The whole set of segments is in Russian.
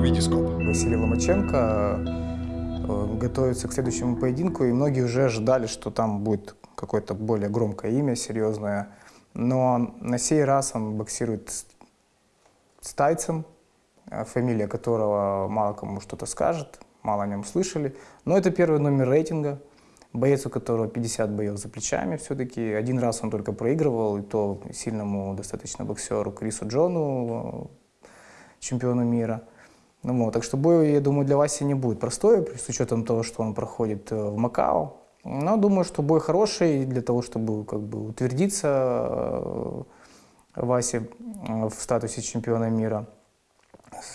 Витископ. Василий Ломаченко э, готовится к следующему поединку, и многие уже ожидали, что там будет какое-то более громкое имя, серьезное. Но на сей раз он боксирует с, с тайцем, э, фамилия которого мало кому что-то скажет, мало о нем слышали. Но это первый номер рейтинга, боец, у которого 50 боев за плечами все-таки. Один раз он только проигрывал, и то сильному достаточно боксеру Крису Джону, чемпиону мира. Ну, так что бой, я думаю, для Васи не будет простой, с учетом того, что он проходит э, в Макао. Но думаю, что бой хороший для того, чтобы как бы утвердиться э, Васе э, в статусе чемпиона мира,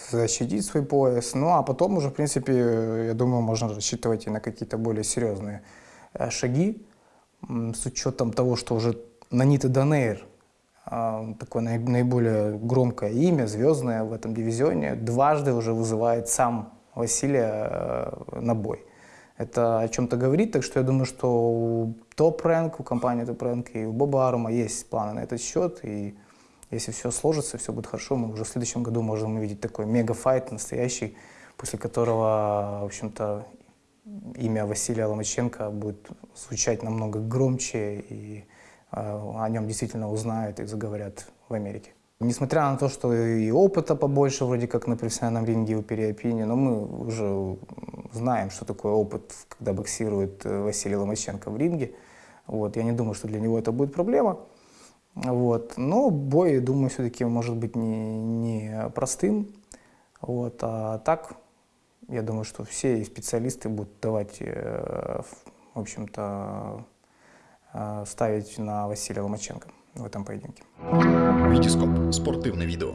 защитить свой пояс. Ну а потом уже, в принципе, я думаю, можно рассчитывать и на какие-то более серьезные шаги с учетом того, что уже Нанита Данейр такое наиболее громкое имя, звездное в этом дивизионе, дважды уже вызывает сам Василия э, на бой. Это о чем-то говорит, так что я думаю, что у Топ Рэнк, у компании Топ Рэнк и у Боба Арума есть планы на этот счет, и если все сложится, все будет хорошо, мы уже в следующем году можем увидеть такой мегафайт настоящий, после которого, в общем-то, имя Василия Ломаченко будет звучать намного громче и а, о нем действительно узнают и заговорят в Америке. Несмотря на то, что и опыта побольше вроде как на профессиональном ринге у Переопини, но мы уже знаем, что такое опыт, когда боксирует э, Василий Ломаченко в ринге. Вот, я не думаю, что для него это будет проблема. Вот. Но бой, думаю, все-таки может быть не, не простым. Вот. А так, я думаю, что все специалисты будут давать, э, в общем-то, ставить на Василия Ломаченко в этом поединке. Витископ. Спортивне відео.